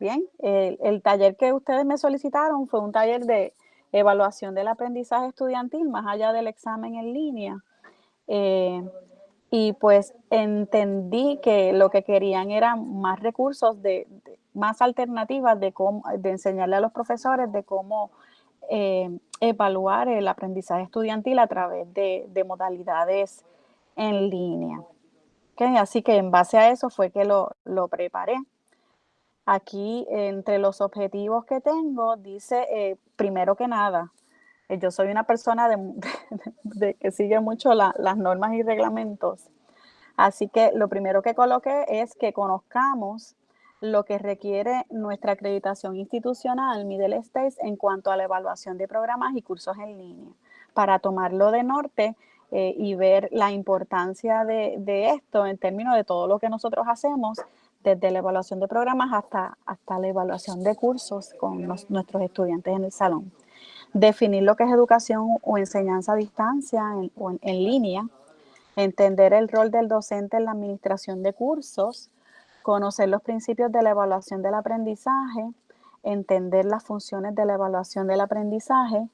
Bien, el, taller que ustedes me solicitaron fue un taller de evaluación del aprendizaje estudiantil más allá del examen en línea. Eh, y pues entendí que lo que querían eran más recursos, de, más alternativas de, cómo, de enseñarle a los profesores de cómo eh, evaluar el aprendizaje estudiantil a través de, modalidades en línea. Así que en base a eso fue que lo, preparé. Aquí, entre los objetivos que tengo, dice, eh, primero que nada, eh, yo soy una persona de, que sigue mucho las normas y reglamentos. Así que lo primero que coloqué es que conozcamos lo que requiere nuestra acreditación institucional Middle States en cuanto a la evaluación de programas y cursos en línea, para tomarlo de norte eh, y ver la importancia de, esto en términos de todo lo que nosotros hacemos, desde la evaluación de programas hasta, hasta la evaluación de cursos con nuestros estudiantes en el salón. Definir lo que es educación o enseñanza a distancia o en línea, entender el rol del docente en la administración de cursos, conocer los principios de la evaluación del aprendizaje, entender las funciones de la evaluación del aprendizaje,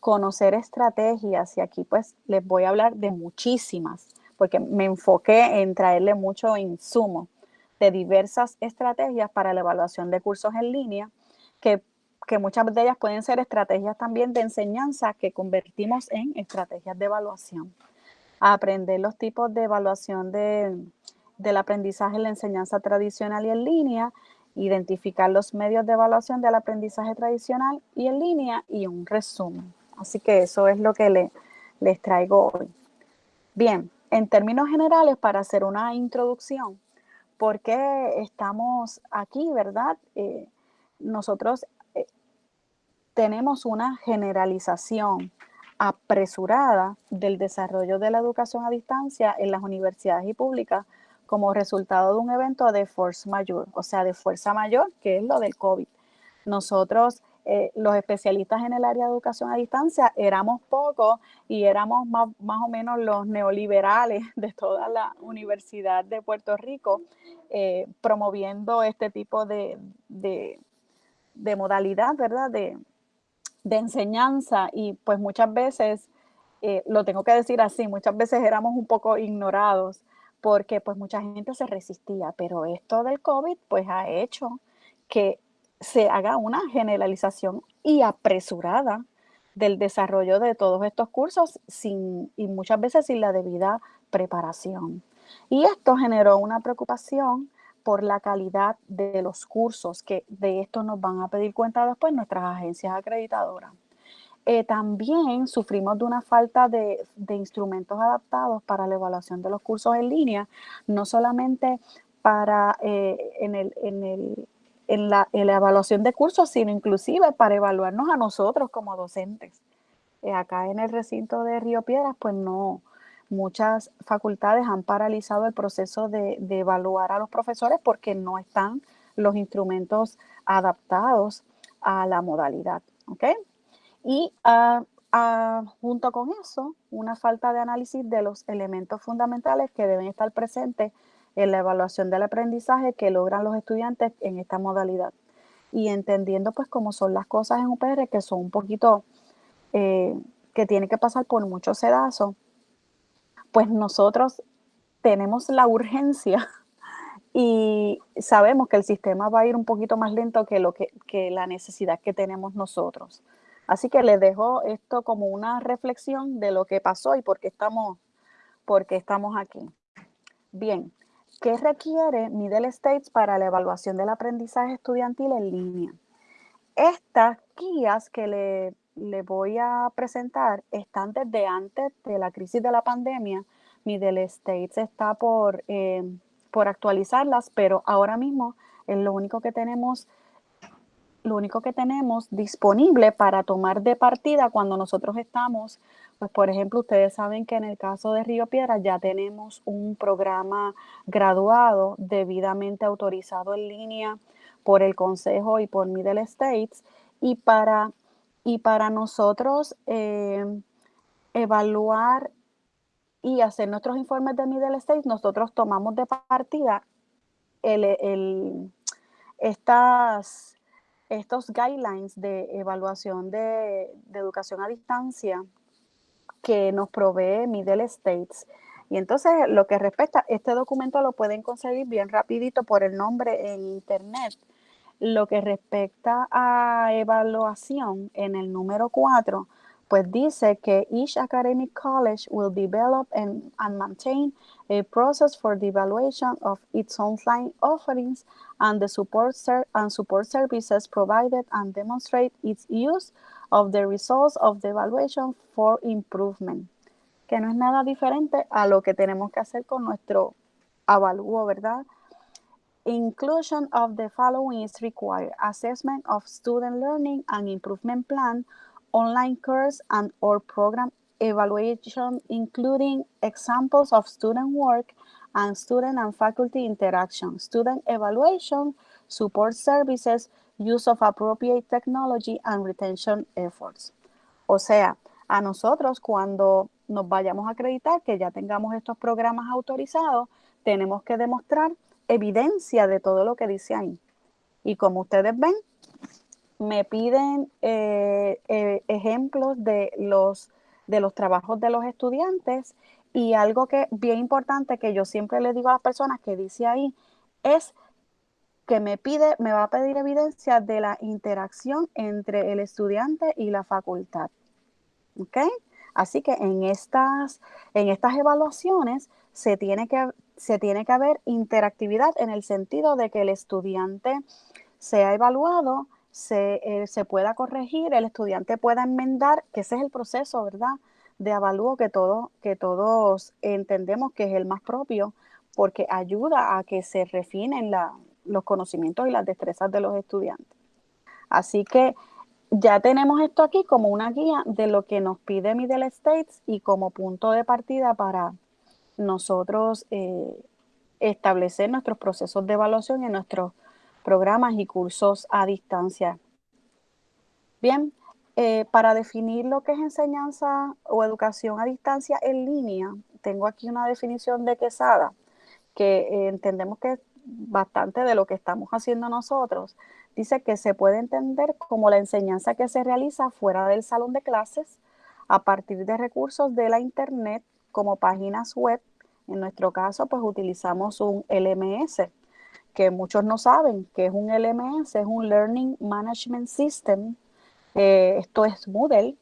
conocer estrategias, y aquí pues les voy a hablar de muchísimas, porque me enfoqué en traerle mucho insumo de diversas estrategias para la evaluación de cursos en línea, que, que muchas de ellas pueden ser estrategias también de enseñanza que convertimos en estrategias de evaluación. aprender los tipos de evaluación de, del aprendizaje en la enseñanza tradicional y en línea, identificar los medios de evaluación del aprendizaje tradicional y en línea y un resumen. Así que eso es lo que le, les traigo hoy. Bien, en términos generales, para hacer una introducción, ¿por qué estamos aquí, verdad? Eh, nosotros eh, tenemos una generalización apresurada del desarrollo de la educación a distancia en las universidades y públicas como resultado de un evento de force mayor, o sea, de fuerza mayor, que es lo del COVID. Nosotros, eh, los especialistas en el área de educación a distancia, éramos pocos y éramos más, o menos los neoliberales de toda la Universidad de Puerto Rico, eh, promoviendo este tipo de, modalidad, ¿verdad? De, enseñanza y pues muchas veces, eh, lo tengo que decir así, muchas veces éramos un poco ignorados porque pues mucha gente se resistía, pero esto del COVID pues ha hecho que se haga una generalización y apresurada del desarrollo de todos estos cursos sin, y muchas veces sin la debida preparación. Y esto generó una preocupación por la calidad de los cursos, que de esto nos van a pedir cuenta después nuestras agencias acreditadoras. Eh, también sufrimos de una falta de, instrumentos adaptados para la evaluación de los cursos en línea, no solamente para eh, en, el, en, el, en, la, evaluación de cursos, sino inclusive para evaluarnos a nosotros como docentes. Eh, acá en el recinto de Río Piedras, pues no, muchas facultades han paralizado el proceso de, evaluar a los profesores porque no están los instrumentos adaptados a la modalidad. ¿okay? Y ah, junto con eso, una falta de análisis de los elementos fundamentales que deben estar presentes en la evaluación del aprendizaje que logran los estudiantes en esta modalidad. Y entendiendo pues cómo son las cosas en UPR, que son un poquito, eh, que tiene que pasar por mucho sedazo, pues nosotros tenemos la urgencia y sabemos que el sistema va a ir un poquito más lento que, lo que la necesidad que tenemos nosotros. Así que les dejo esto como una reflexión de lo que pasó y por qué estamos, por qué estamos aquí. Bien, ¿qué requiere Middle States para la evaluación del aprendizaje estudiantil en línea? Estas guías que le, le voy a presentar están desde antes de la crisis de la pandemia. Middle States está por, eh, por actualizarlas, pero ahora mismo es lo único que tenemos lo único que tenemos disponible para tomar de partida cuando nosotros estamos, pues por ejemplo, ustedes saben que en el caso de Río Piedra ya tenemos un programa graduado debidamente autorizado en línea por el Consejo y por Middle States. Y para, y para nosotros eh, evaluar y hacer nuestros informes de Middle States, nosotros tomamos de partida el estas, estos guidelines de evaluación de, de educación a distancia que nos provee Middle States. Y entonces lo que respecta, este documento lo pueden conseguir bien rapidito por el nombre en internet. Lo que respecta a evaluación en el número 4, pues dice que each academic college will develop and, and, maintain a process for the evaluation of its online offerings and the support and support services provided and demonstrate its use of the results of the evaluation for improvement. Que no es nada diferente a lo que tenemos que hacer con nuestro avalúo, ¿verdad? Inclusion of the following is required. Assessment of student learning and improvement plan online course and or program evaluation, including examples of student work and student and faculty interaction, student evaluation, support services, use of appropriate technology and retention efforts. O sea, a nosotros cuando nos vayamos a acreditar que ya tengamos estos programas autorizados, tenemos que demostrar evidencia de todo lo que dice ahí. Y como ustedes ven, me piden eh, eh, ejemplos de los, de los trabajos de los estudiantes y algo que bien importante que yo siempre le digo a las personas que dice ahí es que me pide, me va a pedir evidencia de la interacción entre el estudiante y la facultad. ¿Ok? Así que en estas, en estas evaluaciones se tiene, que, se tiene que haber interactividad en el sentido de que el estudiante sea evaluado eh, se, pueda corregir, el estudiante pueda enmendar, que ese es el proceso, ¿verdad? De avalúo que, todo, que todos entendemos que es el más propio, porque ayuda a que se refinen los conocimientos y las destrezas de los estudiantes. Así que ya tenemos esto aquí como una guía de lo que nos pide Middle States y como punto de partida para nosotros eh, establecer nuestros procesos de evaluación en nuestros programas y cursos a distancia. Bien, eh, para definir lo que es enseñanza o educación a distancia en línea, tengo aquí una definición de Quesada, que eh, entendemos que bastante de lo que estamos haciendo nosotros. Dice que se puede entender como la enseñanza que se realiza fuera del salón de clases a partir de recursos de la Internet como páginas web. En nuestro caso, pues utilizamos un LMS, que muchos no saben que es un LMS, es un Learning Management System. Eh, esto es Moodle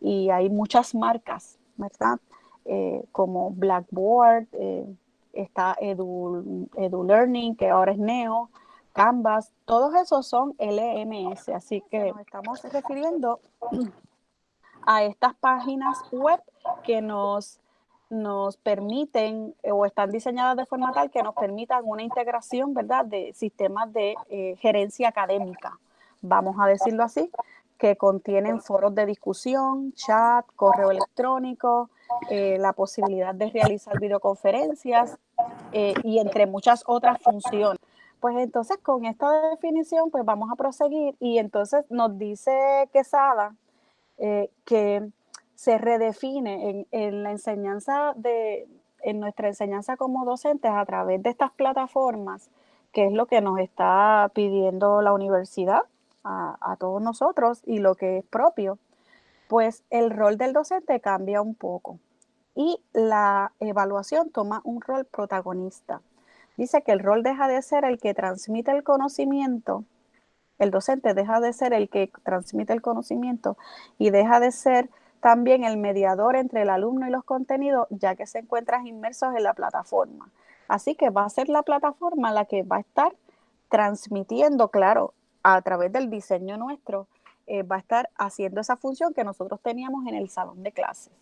y hay muchas marcas, ¿verdad? Eh, como Blackboard, eh, está Edu, Edu, Learning, que ahora es Neo, Canvas, todos esos son LMS, así que nos estamos refiriendo a estas páginas web que nos nos permiten o están diseñadas de forma tal que nos permitan una integración, ¿verdad?, de sistemas de eh, gerencia académica, vamos a decirlo así, que contienen foros de discusión, chat, correo electrónico, eh, la posibilidad de realizar videoconferencias y entre muchas otras funciones. Pues entonces con esta definición pues vamos a proseguir. Y entonces nos dice Quesada que se redefine en, la enseñanza de, en nuestra enseñanza como docentes a través de estas plataformas, que es lo que nos está pidiendo la universidad a todos nosotros y lo que es propio, pues el rol del docente cambia un poco y la evaluación toma un rol protagonista. Dice que el rol deja de ser el que transmite el conocimiento, el docente deja de ser el que transmite el conocimiento y deja de ser también el mediador entre el alumno y los contenidos, ya que se encuentran inmersos en la plataforma. Así que va a ser la plataforma la que va a estar transmitiendo, claro, a través del diseño nuestro, eh, va a estar haciendo esa función que nosotros teníamos en el salón de clases.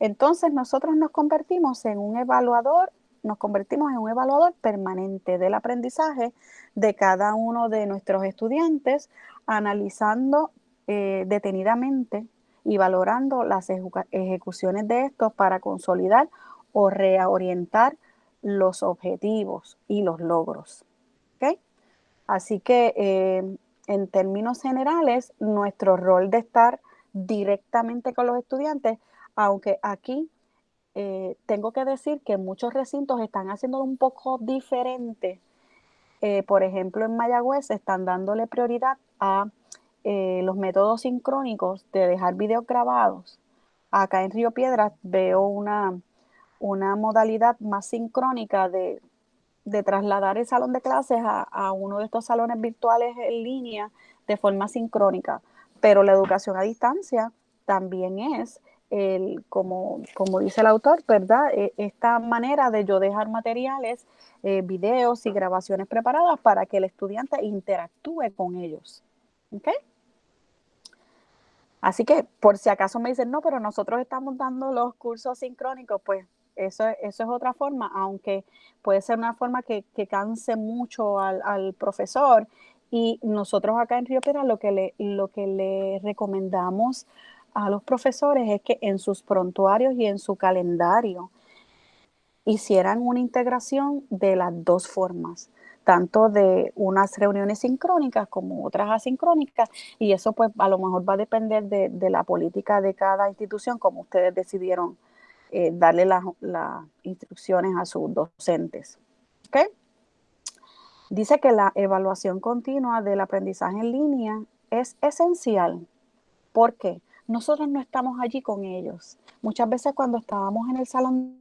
Entonces nosotros nos convertimos en un evaluador, nos convertimos en un evaluador permanente del aprendizaje de cada uno de nuestros estudiantes, analizando eh, detenidamente y valorando las ejecuciones de estos para consolidar o reorientar los objetivos y los logros. Así que eh, en términos generales, nuestro rol de estar directamente con los estudiantes, aunque aquí eh, tengo que decir que muchos recintos están haciendo un poco diferente eh, por ejemplo, en Mayagüez están dándole prioridad a eh, los métodos sincrónicos de dejar videos grabados. Acá en Río Piedras veo una, una modalidad más sincrónica de, trasladar el salón de clases a, a, uno de estos salones virtuales en línea de forma sincrónica. Pero la educación a distancia también es el, como, como dice el autor, ¿verdad? E, esta manera de yo dejar materiales, eh, videos y grabaciones preparadas para que el estudiante interactúe con ellos. ¿Ok? Así que por si acaso me dicen, no, pero nosotros estamos dando los cursos sincrónicos, pues eso, eso es otra forma, aunque puede ser una forma que, canse mucho al, al, profesor. Y nosotros acá en Río Piedra lo que le, lo que le recomendamos a los profesores es que en sus prontuarios y en su calendario hicieran una integración de las dos formas, tanto de unas reuniones sincrónicas como otras asincrónicas, y eso pues a lo mejor va a depender de, la política de cada institución, como ustedes decidieron eh, darle las instrucciones a sus docentes. Dice que la evaluación continua del aprendizaje en línea es esencial. ¿Por qué? Nosotros no estamos allí con ellos. Muchas veces cuando estábamos en el salón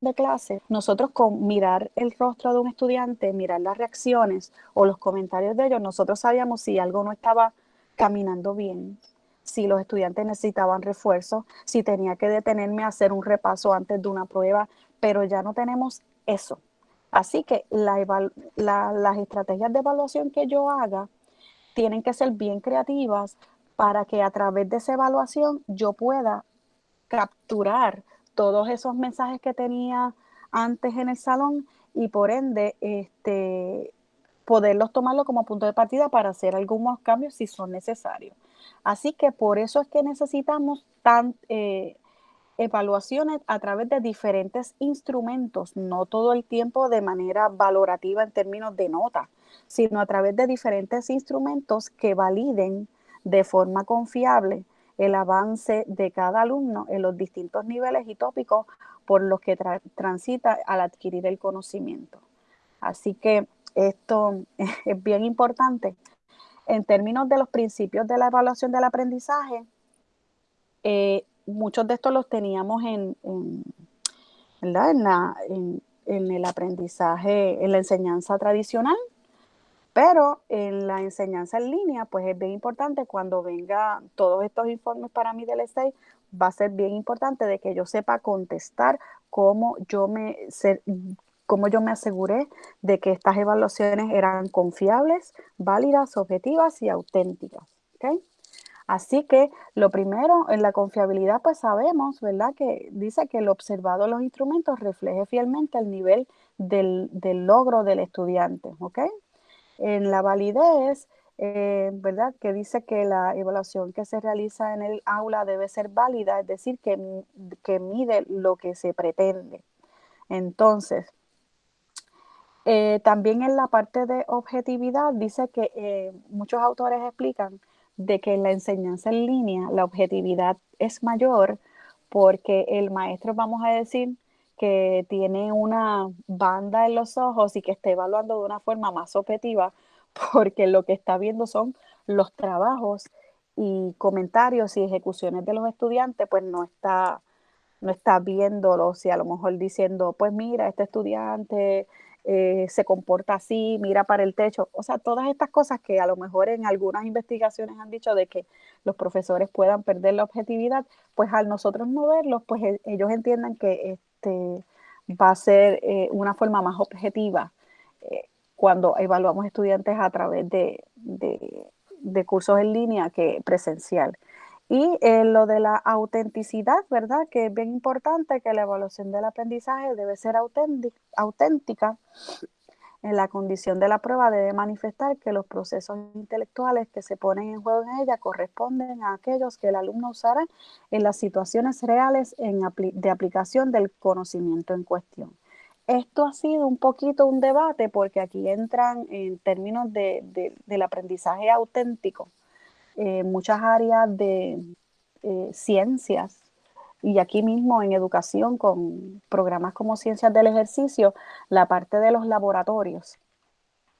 de clase, nosotros con mirar el rostro de un estudiante, mirar las reacciones o los comentarios de ellos, nosotros sabíamos si algo no estaba caminando bien, si los estudiantes necesitaban refuerzo, si tenía que detenerme a hacer un repaso antes de una prueba, pero ya no tenemos eso. Así que las estrategias de evaluación que yo haga tienen que ser bien creativas para que a través de esa evaluación yo pueda capturar todos esos mensajes que tenía antes en el salón y por ende este, poderlos tomarlo como punto de partida para hacer algunos cambios si son necesarios. Así que por eso es que necesitamos tan, eh, evaluaciones a través de diferentes instrumentos, no todo el tiempo de manera valorativa en términos de nota, sino a través de diferentes instrumentos que validen de forma confiable el avance de cada alumno en los distintos niveles y tópicos por los que transita al adquirir el conocimiento. Así que esto es bien importante. En términos de los principios de la evaluación del aprendizaje, eh, muchos de estos los teníamos en, en el aprendizaje, en la enseñanza tradicional, pero en la enseñanza en línea, pues es bien importante cuando venga todos estos informes para mí del STAY, va a ser bien importante de que yo sepa contestar cómo yo me, cómo yo me aseguré de que estas evaluaciones eran confiables, válidas, objetivas y auténticas. Así que lo primero, en la confiabilidad, pues sabemos, ¿verdad? Que dice que el observado de los instrumentos refleje fielmente el nivel del, del logro del estudiante, ¿ok? En la validez, eh, ¿verdad? Que dice que la evaluación que se realiza en el aula debe ser válida, es decir, que, que mide lo que se pretende. Entonces, eh, también en la parte de objetividad dice que eh, muchos autores explican de que en la enseñanza en línea la objetividad es mayor porque el maestro, vamos a decir, que tiene una banda en los ojos y que está evaluando de una forma más objetiva, porque lo que está viendo son los trabajos y comentarios y ejecuciones de los estudiantes, pues no está, no está viéndolo, si a lo mejor diciendo, pues mira, este estudiante eh, se comporta así, mira para el techo, o sea, todas estas cosas que a lo mejor en algunas investigaciones han dicho de que los profesores puedan perder la objetividad, pues al nosotros no verlos, pues e, ellos entienden que este, va a ser eh, una forma más objetiva eh, cuando evaluamos estudiantes a través de, cursos en línea que presencial. Y eh, lo de la autenticidad, ¿verdad? Que es bien importante que la evaluación del aprendizaje debe ser auténtica en la condición de la prueba debe manifestar que los procesos intelectuales que se ponen en juego en ella corresponden a aquellos que el alumno usará en las situaciones reales de aplicación del conocimiento en cuestión. Esto ha sido un poquito un debate porque aquí entran en términos del aprendizaje auténtico eh, muchas áreas de eh, ciencias y aquí mismo en educación con programas como Ciencias del Ejercicio, la parte de los laboratorios.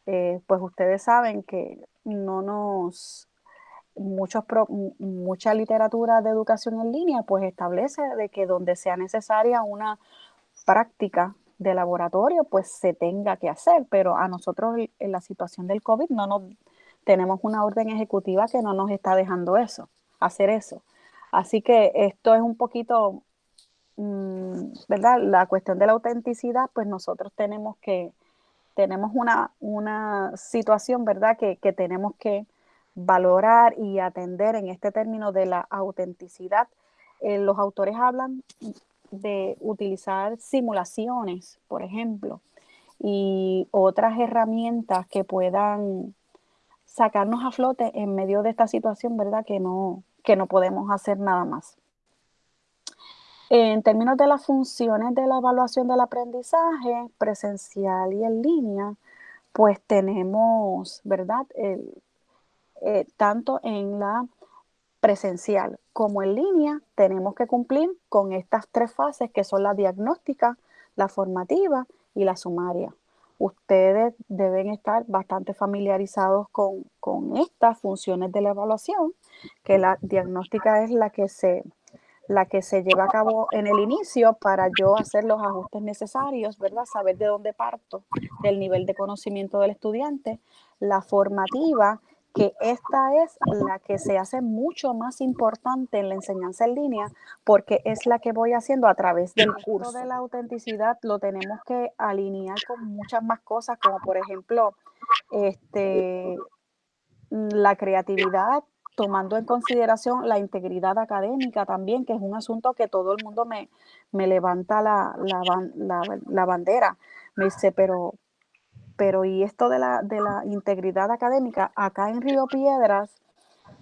eh, pues ustedes saben que no nos muchos pro mu mucha literatura de educación en línea, pues establece de que donde sea necesaria una práctica de laboratorio, pues se tenga que hacer, pero a nosotros en la situación del COVID no nos tenemos una orden ejecutiva que no nos está dejando eso, hacer eso. Así que esto es un poquito, mm, ¿verdad? La cuestión de la autenticidad, pues nosotros tenemos que, tenemos una, una situación, ¿verdad? Que, que tenemos que valorar y atender en este término de la autenticidad. Eh, los autores hablan de utilizar simulaciones, por ejemplo, y otras herramientas que puedan sacarnos a flote en medio de esta situación, ¿verdad? Que no, que no podemos hacer nada más. En términos de las funciones de la evaluación del aprendizaje presencial y en línea, pues tenemos, ¿verdad? Eh, tanto en la presencial como en línea, tenemos que cumplir con estas tres fases que son la diagnóstica, la formativa y la sumaria. Ustedes deben estar bastante familiarizados con estas funciones de la evaluación, que la diagnóstica es la que se la que se lleva a cabo en el inicio para yo hacer los ajustes necesarios, ¿verdad? Saber de dónde parto, del nivel de conocimiento del estudiante. La formativa que esta es la que se hace mucho más importante en la enseñanza en línea porque es la que voy haciendo a través del curso. de la autenticidad lo tenemos que alinear con muchas más cosas, como por ejemplo, este, la creatividad, tomando en consideración la integridad académica también, que es un asunto que todo el mundo me, me levanta la, la, la, bandera. Me dice, pero pero y esto de la, de la integridad académica, acá en Río Piedras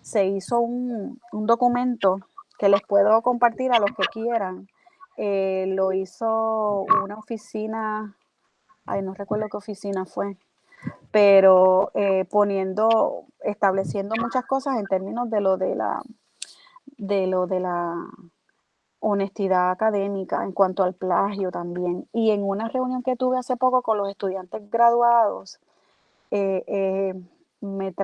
se hizo un, un documento que les puedo compartir a los que quieran. Eh, lo hizo una oficina, ay, no recuerdo qué oficina fue, pero eh, poniendo, estableciendo muchas cosas en términos de lo de la, de lo de la honestidad académica en cuanto al plagio también. Y en una reunión que tuve hace poco con los estudiantes graduados, eh, eh, me,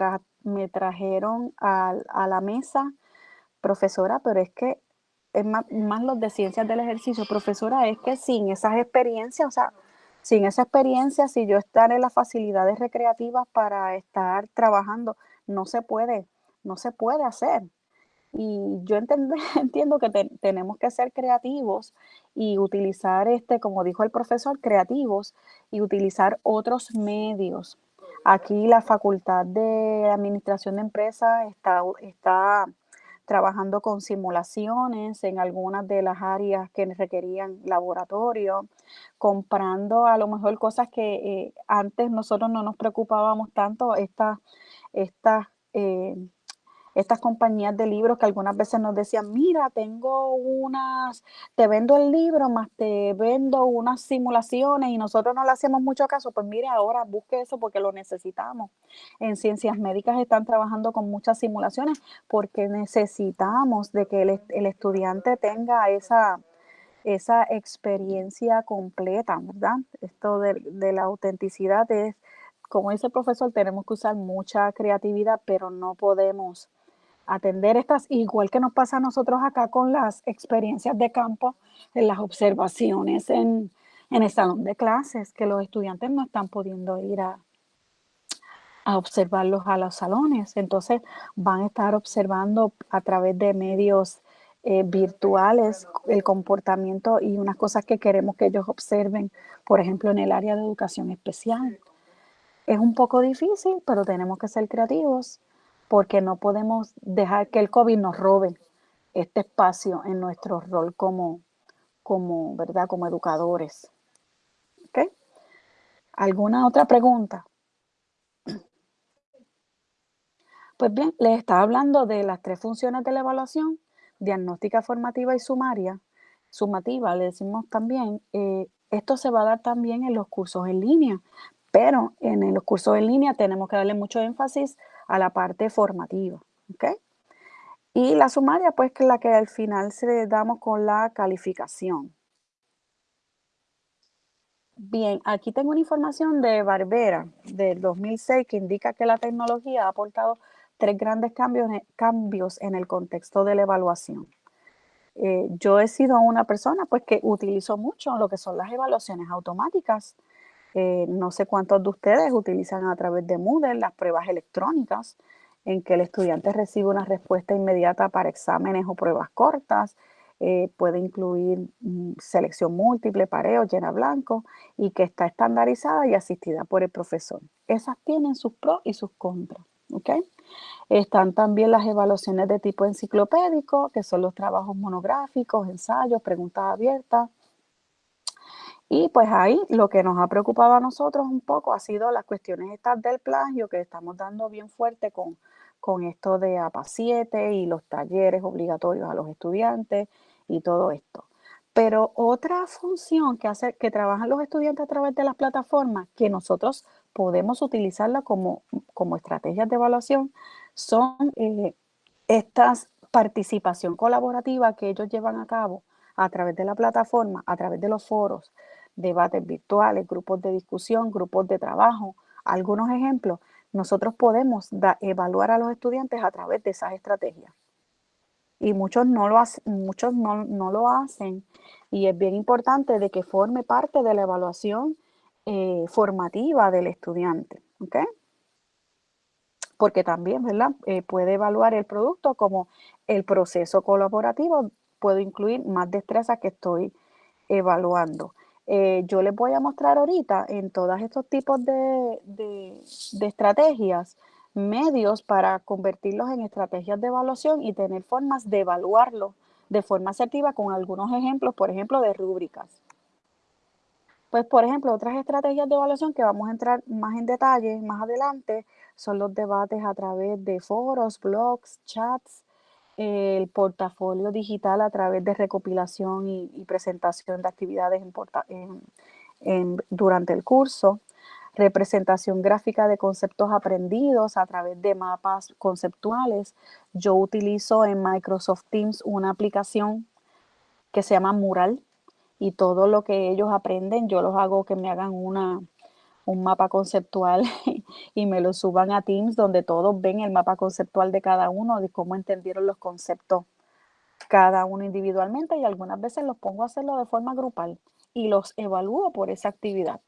me, trajeron a, a, la mesa, profesora, pero es que es más, más, los de ciencias del ejercicio, profesora, es que sin esas experiencias, o sea, sin esa experiencia, si yo estar en las facilidades recreativas para estar trabajando, no se puede, no se puede hacer. Y yo entiendo que tenemos que ser creativos y utilizar, este, como dijo el profesor, creativos y utilizar otros medios. Aquí la Facultad de Administración de Empresas está, está trabajando con simulaciones en algunas de las áreas que requerían laboratorio, comprando a lo mejor cosas que eh, antes nosotros no nos preocupábamos tanto, estas, estas eh, estas compañías de libros que algunas veces nos decían, mira, tengo unas, te vendo el libro, más te vendo unas simulaciones y nosotros no le hacemos mucho caso, pues mire, ahora busque eso porque lo necesitamos. En ciencias médicas están trabajando con muchas simulaciones porque necesitamos de que el, el estudiante tenga esa, esa experiencia completa, ¿verdad? Esto de, de la autenticidad es, como dice el profesor, tenemos que usar mucha creatividad, pero no podemos atender estas, igual que nos pasa a nosotros acá con las experiencias de campo, en las observaciones en, en el salón de clases, que los estudiantes no están pudiendo ir a, a observarlos a los salones. Entonces van a estar observando a través de medios eh, virtuales el comportamiento y unas cosas que queremos que ellos observen, por ejemplo, en el área de educación especial. Es un poco difícil, pero tenemos que ser creativos porque no podemos dejar que el COVID nos robe este espacio en nuestro rol como, como, ¿verdad? como educadores. ¿Okay? ¿Alguna otra pregunta? Pues bien, les estaba hablando de las tres funciones de la evaluación, diagnóstica, formativa y sumaria. Sumativa, le decimos también, eh, esto se va a dar también en los cursos en línea, pero en los cursos en línea tenemos que darle mucho énfasis a la parte formativa. Y la sumaria, pues, que es la que al final se le damos con la calificación. Bien, aquí tengo una información de Barbera del 2006 que indica que la tecnología ha aportado tres grandes cambios en, cambios en el contexto de la evaluación. Eh, yo he sido una persona pues que utilizo mucho lo que son las evaluaciones automáticas. Eh, no sé cuántos de ustedes utilizan a través de Moodle las pruebas electrónicas en que el estudiante recibe una respuesta inmediata para exámenes o pruebas cortas. Eh, puede incluir mm, selección múltiple, pareo, llena blanco y que está estandarizada y asistida por el profesor. Esas tienen sus pros y sus contras. ¿okay? Están también las evaluaciones de tipo enciclopédico, que son los trabajos monográficos, ensayos, preguntas abiertas. Y pues ahí lo que nos ha preocupado a nosotros un poco ha sido las cuestiones estas del plagio que estamos dando bien fuerte con, con esto de APA 7 y los talleres obligatorios a los estudiantes y todo esto. Pero otra función que, hace, que trabajan los estudiantes a través de las plataformas, que nosotros podemos utilizarla como, como estrategias de evaluación, son eh, estas participación colaborativa que ellos llevan a cabo a través de la plataforma, a través de los foros, debates virtuales, grupos de discusión, grupos de trabajo. Algunos ejemplos, nosotros podemos evaluar a los estudiantes a través de esas estrategias y muchos no lo, hacen, muchos no, lo hacen. Y es bien importante de que forme parte de la evaluación eh, formativa del estudiante. ¿okay? Porque también ¿verdad? Eh, puede evaluar el producto como el proceso colaborativo. Puedo incluir más destrezas que estoy evaluando. Eh, yo les voy a mostrar ahorita en todos estos tipos de, de estrategias medios para convertirlos en estrategias de evaluación y tener formas de evaluarlo de forma asertiva con algunos ejemplos, por ejemplo, de rúbricas. Pues, por ejemplo, otras estrategias de evaluación que vamos a entrar más en detalle más adelante son los debates a través de foros, blogs, chats, el portafolio digital a través de recopilación y, presentación de actividades durante el curso, representación gráfica de conceptos aprendidos a través de mapas conceptuales. Yo utilizo en Microsoft Teams una aplicación que se llama Mural y todo lo que ellos aprenden yo los hago que me hagan una, un mapa conceptual y me lo suban a Teams donde todos ven el mapa conceptual de cada uno, de cómo entendieron los conceptos cada uno individualmente y algunas veces los pongo a hacerlo de forma grupal y los evalúo por esa actividad.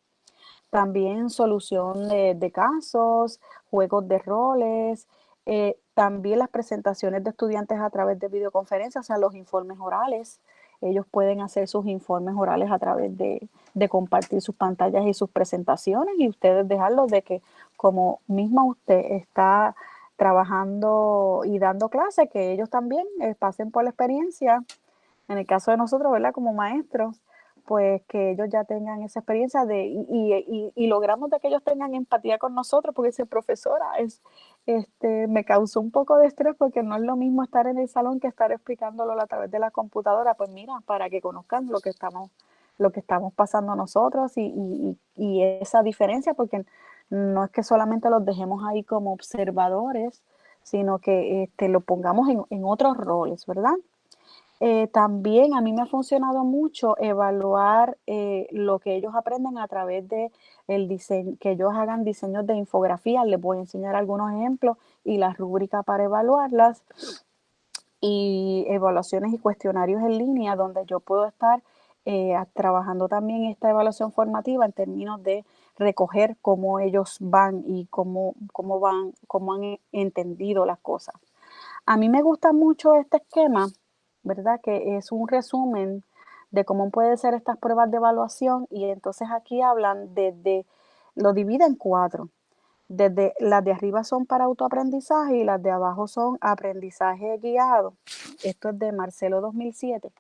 También solución de, casos, juegos de roles, eh, también las presentaciones de estudiantes a través de videoconferencias, o sea, los informes orales. Ellos pueden hacer sus informes orales a través de, de compartir sus pantallas y sus presentaciones y ustedes dejarlos de que como misma usted está trabajando y dando clases, que ellos también eh, pasen por la experiencia, en el caso de nosotros, ¿verdad? Como maestros, pues que ellos ya tengan esa experiencia de, y, logramos de que ellos tengan empatía con nosotros, porque ese profesora es, este, me causó un poco de estrés porque no es lo mismo estar en el salón que estar explicándolo a través de la computadora, pues mira, para que conozcan lo que estamos, lo que estamos pasando nosotros y, esa diferencia, porque no es que solamente los dejemos ahí como observadores, sino que este, lo pongamos en, en otros roles, ¿verdad? Eh, también a mí me ha funcionado mucho evaluar eh, lo que ellos aprenden a través de el que ellos hagan diseños de infografías. Les voy a enseñar algunos ejemplos y las rúbricas para evaluarlas. Y evaluaciones y cuestionarios en línea donde yo puedo estar eh, trabajando también esta evaluación formativa en términos de recoger cómo ellos van y cómo, cómo van, cómo han entendido las cosas. A mí me gusta mucho este esquema ¿verdad? Que es un resumen de cómo pueden ser estas pruebas de evaluación y entonces aquí hablan desde, lo divide en cuatro. Desde las de arriba son para autoaprendizaje y las de abajo son aprendizaje guiado. Esto es de Marcelo 2007.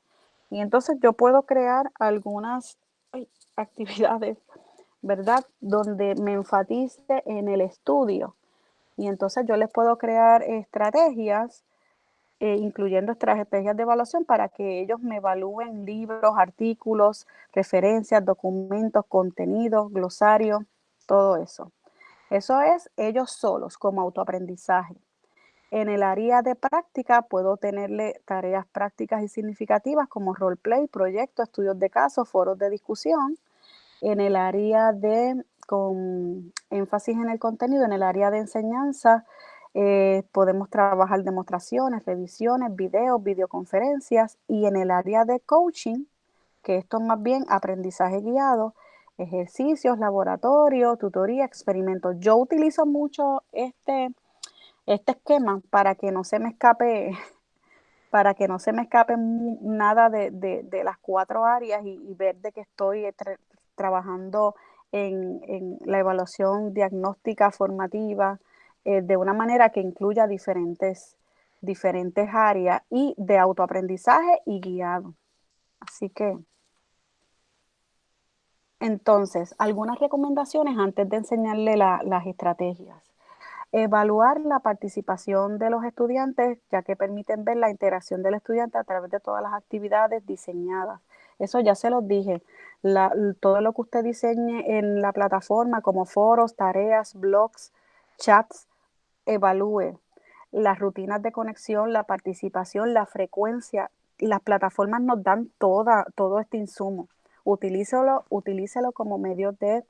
Y entonces yo puedo crear algunas actividades, ¿verdad? Donde me enfatice en el estudio. Y entonces yo les puedo crear estrategias eh, incluyendo estrategias de evaluación para que ellos me evalúen libros, artículos, referencias, documentos, contenidos, glosarios, todo eso. Eso es ellos solos como autoaprendizaje. En el área de práctica puedo tenerle tareas prácticas y significativas como roleplay, proyectos, estudios de casos, foros de discusión. En el área de, con énfasis en el contenido, en el área de enseñanza, eh, podemos trabajar demostraciones, revisiones, videos, videoconferencias y en el área de coaching, que esto es más bien aprendizaje guiado, ejercicios, laboratorio, tutoría, experimentos. Yo utilizo mucho este, este esquema para que no se me escape para que no se me escape nada de, las cuatro áreas y, ver de que estoy trabajando en, la evaluación diagnóstica formativa eh, de una manera que incluya diferentes, diferentes áreas y de autoaprendizaje y guiado. Así que, entonces, algunas recomendaciones antes de enseñarle las estrategias. Evaluar la participación de los estudiantes, ya que permiten ver la interacción del estudiante a través de todas las actividades diseñadas. Eso ya se los dije. todo lo que usted diseñe en la plataforma, como foros, tareas, blogs, chats, evalúe las rutinas de conexión, la participación, la frecuencia. Las plataformas nos dan toda, todo este insumo. Utilícelo, utilícelo como medio de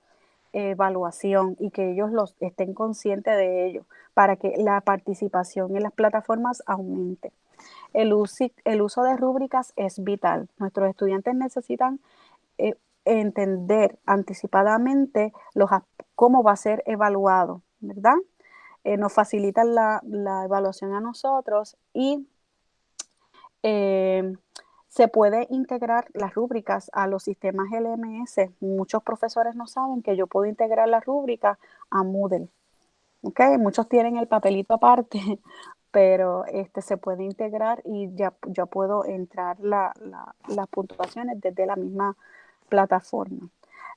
evaluación y que ellos los estén conscientes de ello para que la participación en las plataformas aumente. El, uso, el uso de rúbricas es vital. Nuestros estudiantes necesitan eh, entender anticipadamente cómo va a ser evaluado, ¿verdad? Eh, nos facilitan la, evaluación a nosotros y eh, se puede integrar las rúbricas a los sistemas LMS. Muchos profesores no saben que yo puedo integrar la rúbrica a Moodle. ¿okay? Muchos tienen el papelito aparte, pero este se puede integrar y ya, ya puedo entrar las puntuaciones desde la misma plataforma.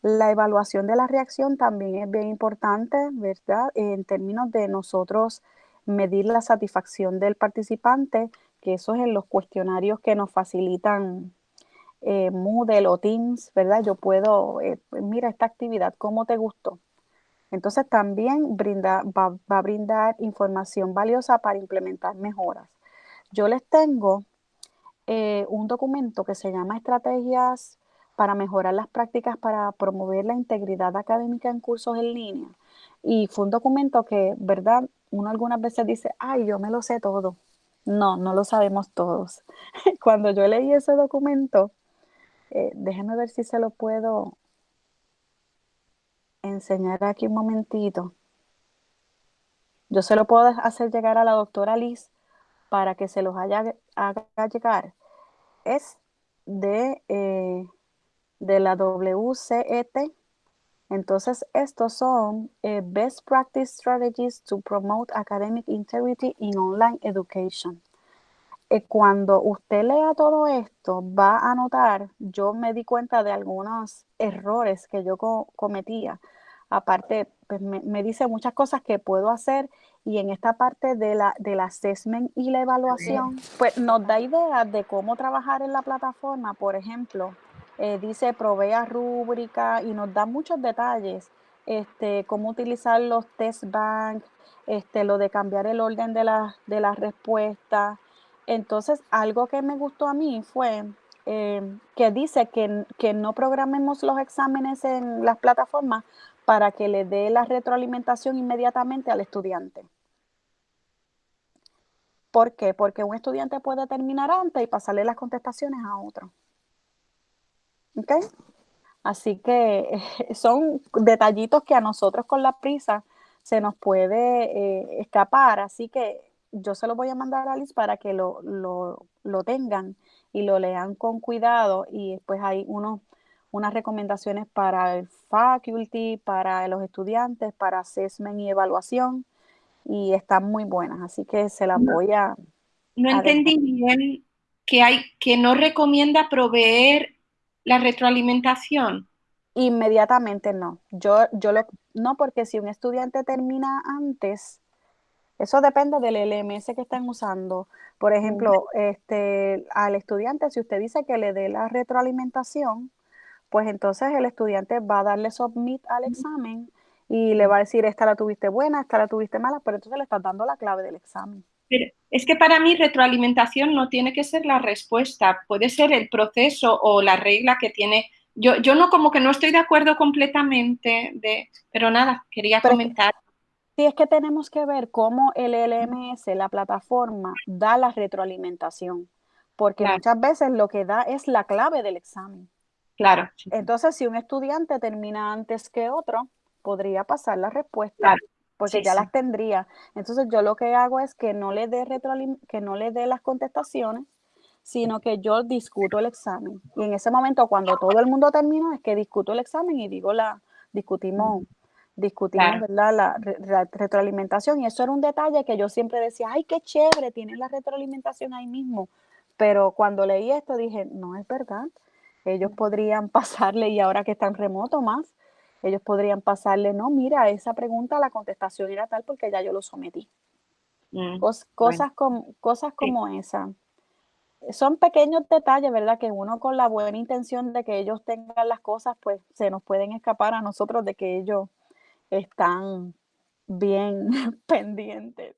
La evaluación de la reacción también es bien importante, ¿verdad? En términos de nosotros medir la satisfacción del participante que eso es en los cuestionarios que nos facilitan eh, Moodle o Teams, ¿verdad? Yo puedo, eh, mira esta actividad, ¿cómo te gustó? Entonces también brinda, va, a brindar información valiosa para implementar mejoras. Yo les tengo eh, un documento que se llama Estrategias para mejorar las prácticas para promover la integridad académica en cursos en línea. Y fue un documento que, ¿verdad? Uno algunas veces dice, ay, yo me lo sé todo. No, no lo sabemos todos. Cuando yo leí ese documento, eh, déjenme ver si se lo puedo enseñar aquí un momentito. Yo se lo puedo hacer llegar a la doctora Liz para que se los haya, haga llegar. Es de, eh, de la WCET. Entonces, estos son eh, Best Practice Strategies to Promote Academic Integrity in Online Education. Eh, cuando usted lea todo esto, va a notar, yo me di cuenta de algunos errores que yo cometía. Aparte, pues me, dice muchas cosas que puedo hacer y en esta parte de la, del assessment y la evaluación, pues nos da idea de cómo trabajar en la plataforma. Por ejemplo, eh, dice provea rúbrica y nos da muchos detalles, este, cómo utilizar los test bank, este, lo de cambiar el orden de, la, de las respuestas. Entonces, algo que me gustó a mí fue eh, que dice que, que, no programemos los exámenes en las plataformas para que le dé la retroalimentación inmediatamente al estudiante. ¿Por qué? Porque un estudiante puede terminar antes y pasarle las contestaciones a otro. ¿Ok? Así que son detallitos que a nosotros con la prisa se nos puede eh, escapar. Así que yo se lo voy a mandar a Liz para que lo, tengan y lo lean con cuidado y después hay unos, unas recomendaciones para el faculty, para los estudiantes, para assessment y evaluación y están muy buenas, así que se las voy a... No entendí bien que, hay, que no recomienda proveer la retroalimentación? Inmediatamente no. Yo, yo lo, no, porque si un estudiante termina antes, eso depende del LMS que están usando. Por ejemplo, este, al estudiante, si usted dice que le dé la retroalimentación, pues entonces el estudiante va a darle submit al examen y le va a decir, esta la tuviste buena, esta la tuviste mala, pero entonces le estás dando la clave del examen es que para mí retroalimentación no tiene que ser la respuesta, puede ser el proceso o la regla que tiene. Yo, yo no como que no estoy de acuerdo completamente, de, pero nada, quería Pero comentar. sí, es que tenemos que ver cómo el LMS, la plataforma, da la retroalimentación, porque Claro, muchas veces lo que da es la clave del examen. claro, Entonces, si un estudiante termina antes que otro, podría pasar la respuesta, claro, porque sí, ya sí. las tendría. Entonces, yo lo que hago es que no le dé que no le dé las contestaciones, sino que yo discuto el examen. Y en ese momento, cuando todo el mundo terminó, es que discuto el examen y digo la discutimos discutimos, claro, ¿verdad?, la re la retroalimentación, y eso era un detalle que yo siempre decía: "Ay, qué chévere, tienen la retroalimentación ahí mismo". Pero cuando leí esto dije: "No es verdad". Ellos podrían pasarle, y ahora que están remoto más, ellos podrían pasarle: "No, mira, esa pregunta, la contestación era tal porque ya yo lo sometí". mm, Cos bueno, cosas com cosas sí, como esa. Son pequeños detalles, ¿verdad? Que uno con la buena intención de que ellos tengan las cosas, pues, se nos pueden escapar a nosotros de que ellos están bien pendientes.